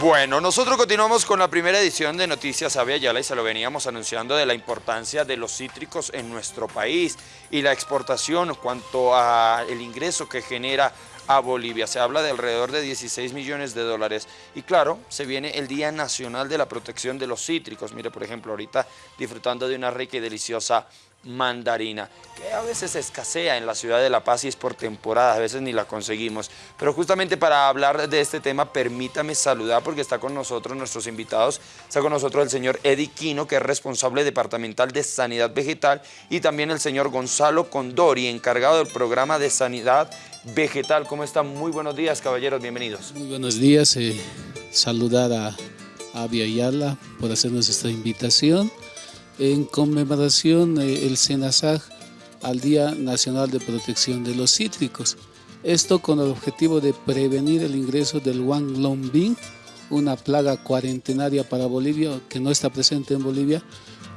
Bueno, nosotros continuamos con la primera edición de Noticias Avia Yala y se lo veníamos anunciando de la importancia de los cítricos en nuestro país y la exportación cuanto a el ingreso que genera a Bolivia. Se habla de alrededor de 16 millones de dólares. Y claro, se viene el Día Nacional de la Protección de los Cítricos. Mire, por ejemplo, ahorita disfrutando de una rica y deliciosa mandarina, que a veces escasea en la ciudad de La Paz y es por temporada, a veces ni la conseguimos. Pero justamente para hablar de este tema, permítame saludar porque está con nosotros nuestros invitados. Está con nosotros el señor Eddie Quino, que es responsable departamental de Sanidad Vegetal, y también el señor Gonzalo Condori, encargado del programa de Sanidad Vegetal. ¿Cómo están? Muy buenos días, caballeros, bienvenidos. Muy buenos días, eh, saludar a Avia Ayala por hacernos esta invitación en conmemoración eh, el SENASAG al Día Nacional de Protección de los Cítricos. Esto con el objetivo de prevenir el ingreso del Wanglongbing, una plaga cuarentenaria para Bolivia que no está presente en Bolivia,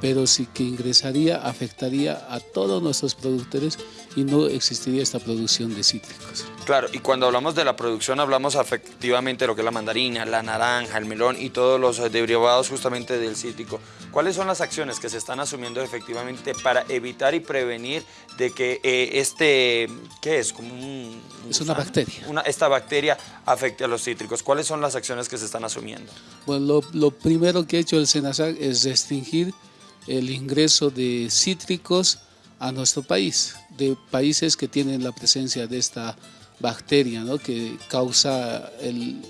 pero sí que ingresaría, afectaría a todos nuestros productores y no existiría esta producción de cítricos. Claro, y cuando hablamos de la producción hablamos efectivamente de lo que es la mandarina, la naranja, el melón y todos los derivados justamente del cítrico. ¿Cuáles son las acciones que se están asumiendo efectivamente para evitar y prevenir de que eh, este, ¿qué es? Como un, es una bacteria. Una, esta bacteria afecte a los cítricos. ¿Cuáles son las acciones que se están asumiendo? Bueno, lo, lo primero que ha hecho el SENASAC es restringir el ingreso de cítricos a nuestro país, de países que tienen la presencia de esta bacteria ¿no? que causa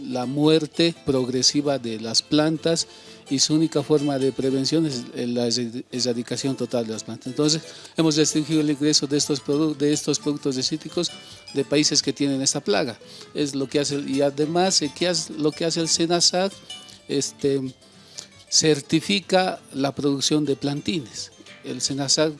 la muerte progresiva de las plantas y su única forma de prevención es la erradicación total de las plantas. Entonces, hemos restringido el ingreso de estos, de estos productos de cítricos de países que tienen esta plaga. Es lo que hace, y además, eh, ¿qué hace, lo que hace el SENASAC, este, certifica la producción de plantines. El SENASAC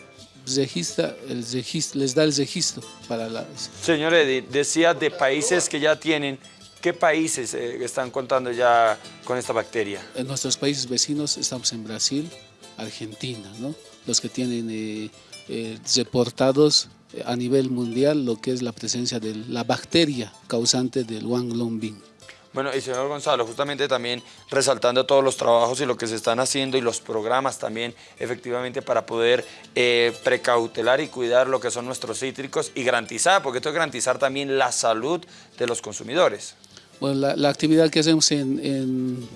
registra, el les da el registro para la... Señor Edith, decía de países que ya tienen, ¿qué países eh, están contando ya con esta bacteria? En nuestros países vecinos estamos en Brasil, Argentina, ¿no? los que tienen eh, eh, reportados a nivel mundial lo que es la presencia de la bacteria causante del Wanglongbing. Bueno, y señor Gonzalo, justamente también resaltando todos los trabajos y lo que se están haciendo y los programas también, efectivamente, para poder eh, precautelar y cuidar lo que son nuestros cítricos y garantizar, porque esto es garantizar también la salud de los consumidores. Bueno, la, actividad que hacemos en,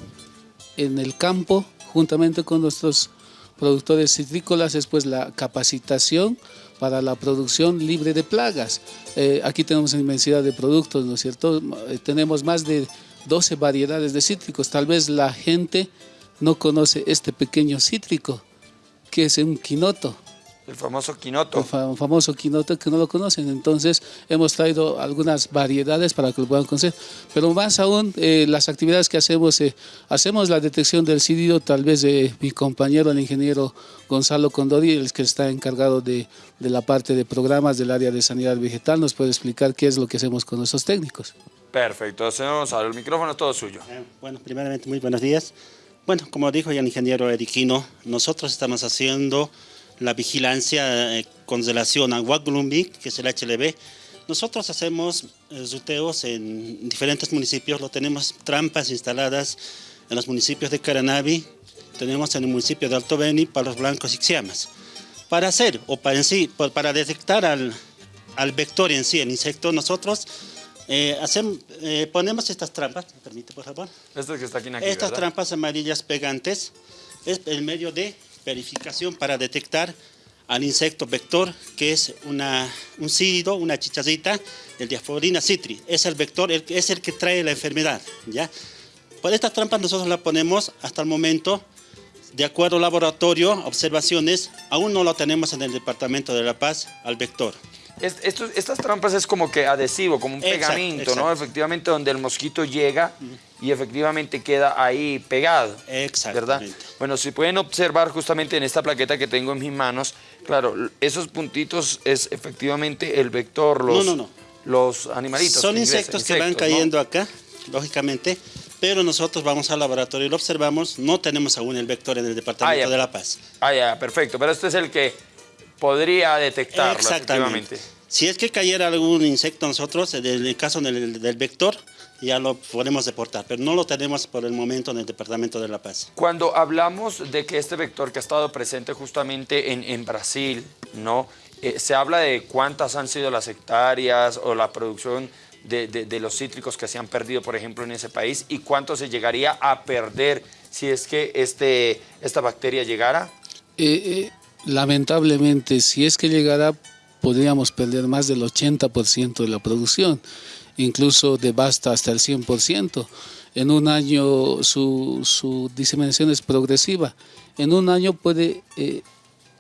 en, el campo, juntamente con nuestros productores citrícolas, es pues la capacitación para la producción libre de plagas. Eh, aquí tenemos una inmensidad de productos, ¿no es cierto? Eh, tenemos más de 12 variedades de cítricos. Tal vez la gente no conoce este pequeño cítrico, que es un quinoto. El famoso quinoto. El famoso quinoto que no lo conocen. Entonces hemos traído algunas variedades para que lo puedan conocer. Pero más aún, eh, las actividades que hacemos, eh, hacemos la detección del cídido, tal vez de mi compañero, el ingeniero Gonzalo Condori, el que está encargado de, de la parte de programas del área de sanidad vegetal, nos puede explicar qué es lo que hacemos con nuestros técnicos. Perfecto, señor Gonzalo, el micrófono es todo suyo. Eh, bueno, primeramente, muy buenos días. Bueno, como dijo ya el ingeniero Eriquino, nosotros estamos haciendo la vigilancia eh, con relación a que es el HLB. Nosotros hacemos eh, ruteos en diferentes municipios, lo tenemos trampas instaladas en los municipios de Caranavi, tenemos en el municipio de Alto Beni, Palos Blancos y Xiamas. Para hacer, o para en sí, para detectar al, al vector en sí, el insecto, nosotros eh, eh, ponemos estas trampas, ¿me permite por favor? Estas que está aquí, Estas trampas amarillas pegantes es el medio de verificación para detectar al insecto vector, que es una, un cídido, una chicharrita, el diaforina citri. Es el vector, es el que trae la enfermedad. ¿ya? Por estas trampas nosotros la ponemos hasta el momento, de acuerdo al laboratorio, observaciones, aún no lo tenemos en el Departamento de La Paz al vector estas trampas es como que adhesivo, como un pegamento, ¿no? Efectivamente, donde el mosquito llega y efectivamente queda ahí pegado. ¿Verdad? Bueno, si pueden observar justamente en esta plaqueta que tengo en mis manos, claro, esos puntitos es efectivamente el vector, los, no, no, no. los animalitos. Son insectos, que van cayendo acá, lógicamente, pero nosotros vamos al laboratorio y lo observamos, no tenemos aún el vector en el Departamento ah, de La Paz. Ah, ya, perfecto, pero este es el que podría detectarlo, Exactamente. Si es que cayera algún insecto nosotros, en el caso del, vector, ya lo podemos deportar, pero no lo tenemos por el momento en el Departamento de La Paz. Cuando hablamos de que este vector que ha estado presente justamente en, en Brasil, ¿no? Eh, se habla de cuántas han sido las hectáreas o la producción de, de, de, los cítricos que se han perdido, por ejemplo, en ese país y cuánto se llegaría a perder si es que este, esta bacteria llegara? Eh, eh, lamentablemente, si es que llegara, podríamos perder más del 80% de la producción, incluso de basta hasta el 100%. En un año su, su diseminación es progresiva. En un año puede eh,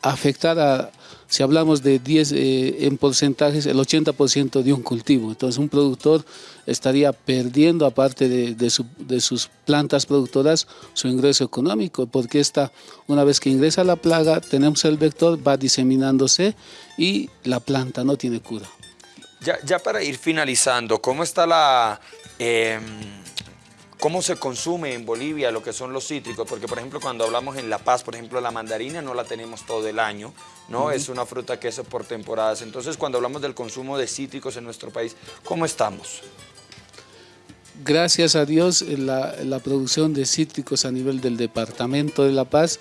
afectar a, si hablamos de 10 eh, en porcentajes, el 80% de un cultivo. Entonces un productor estaría perdiendo, aparte de, de, su, de, sus plantas productoras, su ingreso económico, porque esta, una vez que ingresa la plaga, tenemos el vector, va diseminándose y la planta no tiene cura. Ya, ya para ir finalizando, ¿cómo está la... Eh, cómo se consume en Bolivia lo que son los cítricos, porque por ejemplo cuando hablamos en La Paz, por ejemplo la mandarina no la tenemos todo el año, ¿no? Uh -huh. Es una fruta que es por temporadas. Entonces cuando hablamos del consumo de cítricos en nuestro país, ¿cómo estamos? Gracias a Dios la, la producción de cítricos a nivel del departamento de La Paz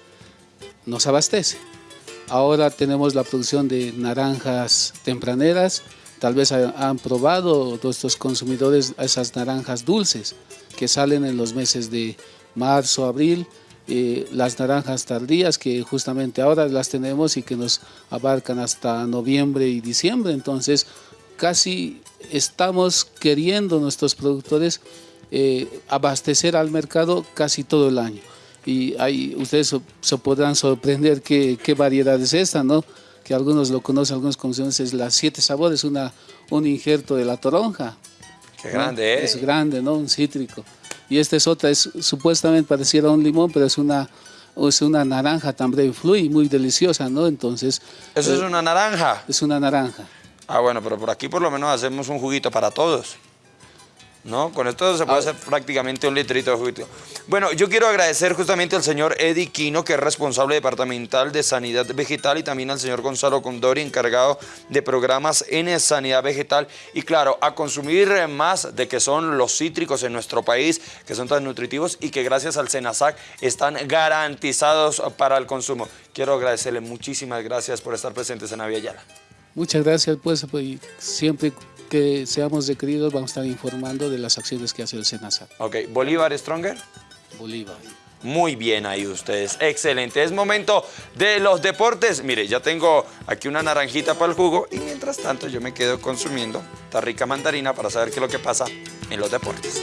nos abastece. Ahora tenemos la producción de naranjas tempraneras, tal vez han probado nuestros consumidores esas naranjas dulces que salen en los meses de marzo, abril, eh, las naranjas tardías que justamente ahora las tenemos y que nos abarcan hasta noviembre y diciembre, entonces casi estamos queriendo nuestros productores eh, abastecer al mercado casi todo el año y ahí ustedes se podrán sorprender qué, qué variedad es esta, ¿no? Que algunos lo conocen, algunos conocen, es la siete sabores, una, un injerto de la toronja. Qué grande, ¿eh? Es grande, ¿no? Un cítrico. Y esta es otra, es, supuestamente pareciera un limón, pero es una, es una naranja también fluye, muy deliciosa, ¿no? Entonces... ¿Eso eh, es una naranja? Es una naranja. Ah, bueno, pero por aquí por lo menos hacemos un juguito para todos. ¿No? Con esto se puede hacer prácticamente un litrito de juguito. Bueno, yo quiero agradecer justamente al señor Eddie Quino, que es responsable departamental de Sanidad Vegetal, y también al señor Gonzalo Condori, encargado de programas en Sanidad Vegetal. Y claro, a consumir más de que son los cítricos en nuestro país, que son tan nutritivos y que gracias al SENASAC están garantizados para el consumo. Quiero agradecerle muchísimas gracias por estar presentes en Aviala. Muchas gracias, pues, pues siempre que seamos requeridos vamos a estar informando de las acciones que hace el SENASAC. Ok, ¿Bolívar Stronger? Bolívar. Muy bien ahí ustedes, excelente. Es momento de los deportes. Mire, ya tengo aquí una naranjita para el jugo y mientras tanto yo me quedo consumiendo esta rica mandarina para saber qué es lo que pasa en los deportes.